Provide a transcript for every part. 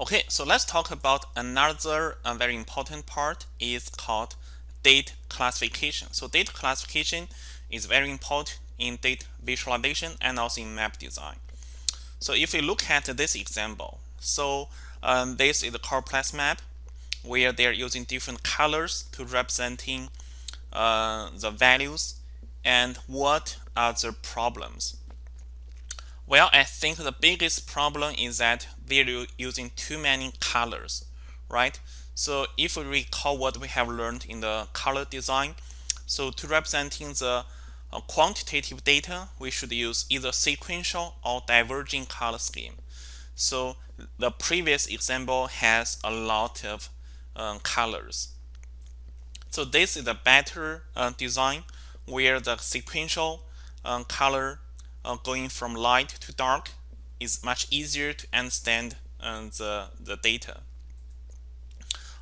Okay, so let's talk about another uh, very important part is called data classification. So data classification is very important in data visualization and also in map design. So if we look at this example, so um, this is the choropleth map where they're using different colors to representing uh, the values and what are the problems. Well, I think the biggest problem is that they're using too many colors, right? So if we recall what we have learned in the color design, so to representing the uh, quantitative data, we should use either sequential or diverging color scheme. So the previous example has a lot of um, colors. So this is a better uh, design where the sequential um, color uh, going from light to dark is much easier to understand uh, the, the data.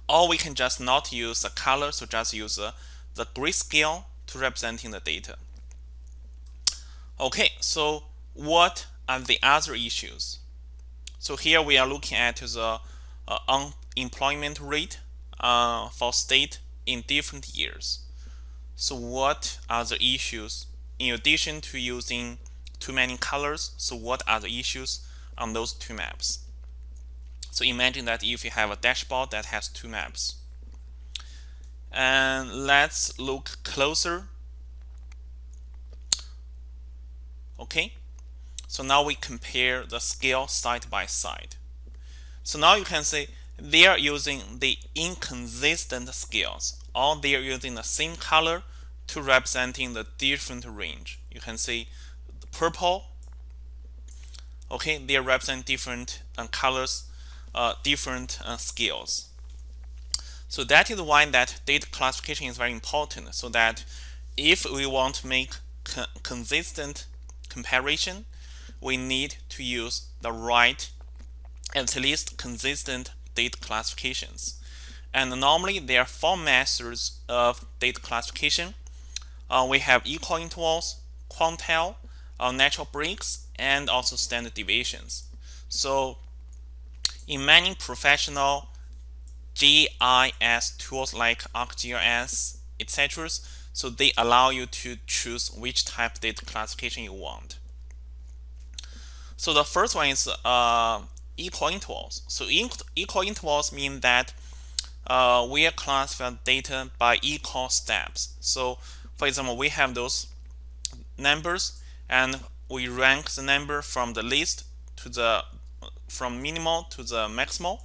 Or we can just not use the color, so just use uh, the grayscale to representing the data. Okay, so what are the other issues? So here we are looking at the uh, unemployment rate uh, for state in different years. So what are the issues in addition to using too many colors? So what are the issues on those two maps? So imagine that if you have a dashboard that has two maps. And let's look closer. Okay, so now we compare the scale side by side. So now you can see they are using the inconsistent scales or they are using the same color to representing the different range. You can see purple. Okay, they represent different uh, colors, uh, different uh, scales. So that is why that data classification is very important. So that if we want to make co consistent comparison, we need to use the right, at least consistent data classifications. And normally there are four methods of data classification. Uh, we have equal intervals, quantile, uh, natural breaks, and also standard deviations. So in many professional GIS tools like ArcGIS, etc., so they allow you to choose which type of data classification you want. So the first one is uh, equal intervals. So equal intervals mean that uh, we are classifying data by equal steps. So for example, we have those numbers and we rank the number from the least to the from minimal to the maximal.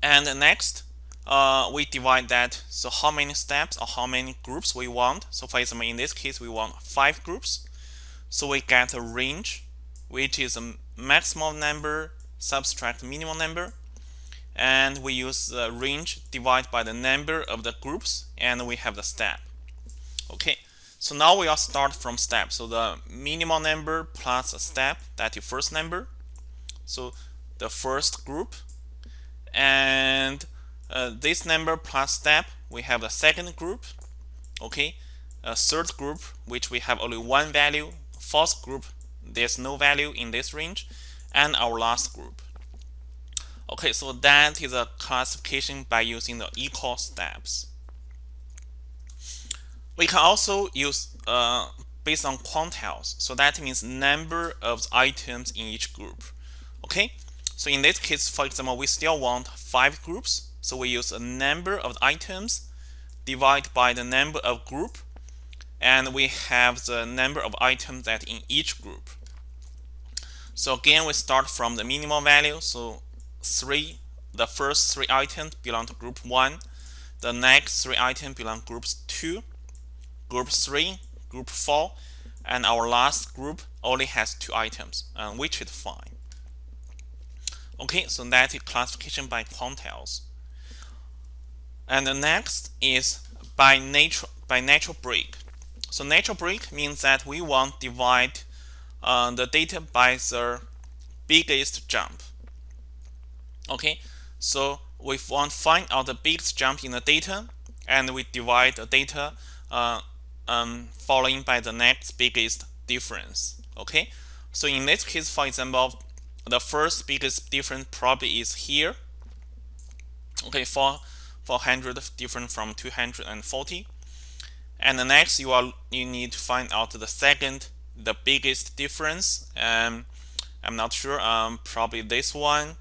And next, uh, we divide that. So how many steps or how many groups we want. So for example, in this case, we want five groups. So we get a range, which is a maximum number subtract minimum number. And we use the range divided by the number of the groups, and we have the step. Okay, so now we all start from step. So the minimal number plus a step, that is first number. So the first group. And uh, this number plus step, we have the second group. Okay, a third group, which we have only one value. Fourth group, there's no value in this range. And our last group. Okay, so that is a classification by using the equal steps. We can also use uh, based on quantiles. So that means number of items in each group. Okay, so in this case, for example, we still want five groups. So we use a number of items divided by the number of group. And we have the number of items that in each group. So again, we start from the minimum value. So three, the first three items belong to group one. The next three items belong to groups two group 3, group 4, and our last group only has two items, uh, which is fine. Okay, so that is classification by quantiles. And the next is by natural by natural break. So natural break means that we want to divide uh, the data by the biggest jump. Okay, so we want to find out the biggest jump in the data, and we divide the data uh, um, following by the next biggest difference. Okay, so in this case, for example, the first biggest difference probably is here. Okay, for 400 different from 240. And the next you are you need to find out the second the biggest difference. Um, I'm not sure. Um, probably this one.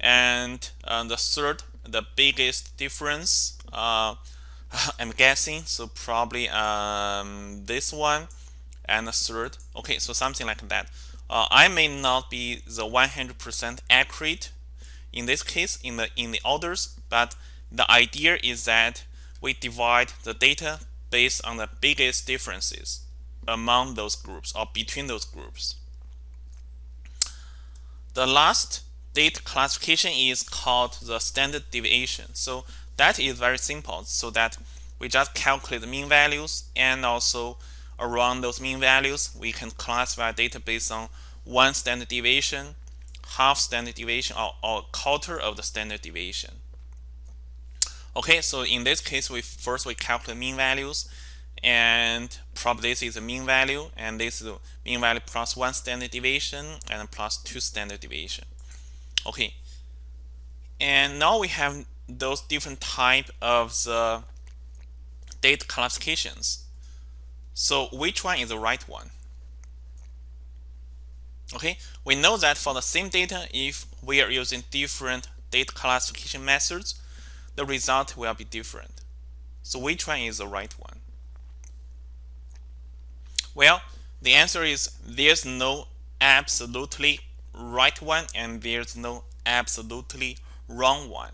And uh, the third the biggest difference. Uh, I'm guessing so probably um, this one and the third. Okay, so something like that. Uh, I may not be the 100% accurate in this case in the in the orders, but the idea is that we divide the data based on the biggest differences among those groups or between those groups. The last data classification is called the standard deviation. So that is very simple so that we just calculate the mean values and also around those mean values we can classify data based on one standard deviation, half standard deviation or, or quarter of the standard deviation. Okay, so in this case we first we calculate mean values and probably this is the mean value and this is the mean value plus one standard deviation and plus two standard deviation. Okay, and now we have those different type of the data classifications. So which one is the right one? Okay, we know that for the same data, if we are using different data classification methods, the result will be different. So which one is the right one? Well, the answer is there's no absolutely right one and there's no absolutely wrong one.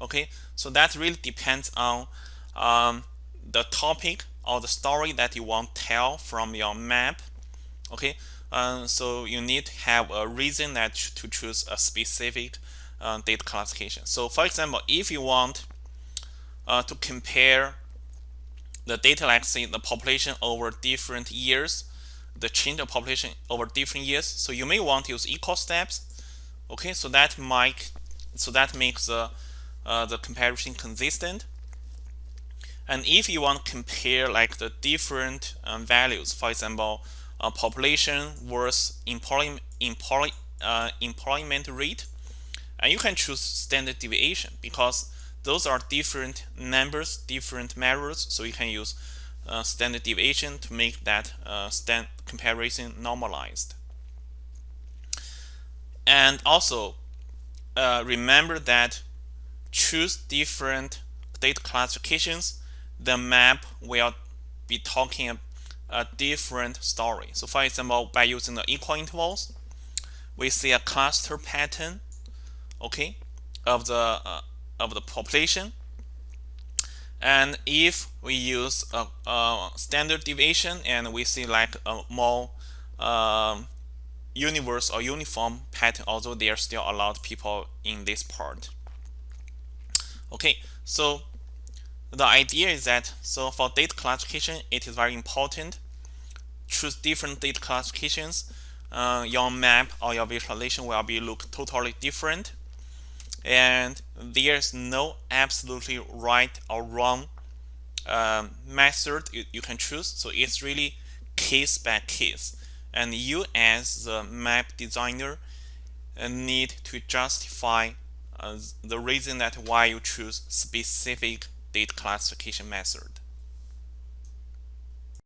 Okay, so that really depends on um, the topic or the story that you want to tell from your map. Okay, uh, so you need to have a reason that to choose a specific uh, data classification. So for example, if you want uh, to compare the data like say the population over different years, the change of population over different years, so you may want to use equal steps. Okay, so that might so that makes the uh, the comparison consistent. And if you want to compare like the different um, values, for example, uh, population versus employment, employ, uh, employment rate, and you can choose standard deviation because those are different numbers, different measures, so you can use uh, standard deviation to make that uh, stand comparison normalized. And also, uh, remember that choose different data classifications, the map will be talking a different story. So for example, by using the equal intervals, we see a cluster pattern, okay, of the uh, of the population. And if we use a, a, standard deviation and we see like a more um, universe or uniform pattern, although there are still a lot of people in this part. Okay, so the idea is that so for data classification, it is very important. Choose different data classifications. Uh, your map or your visualization will be look totally different and there's no absolutely right or wrong um, method you, you can choose so it's really case by case and you as the map designer need to justify the reason that why you choose specific data classification method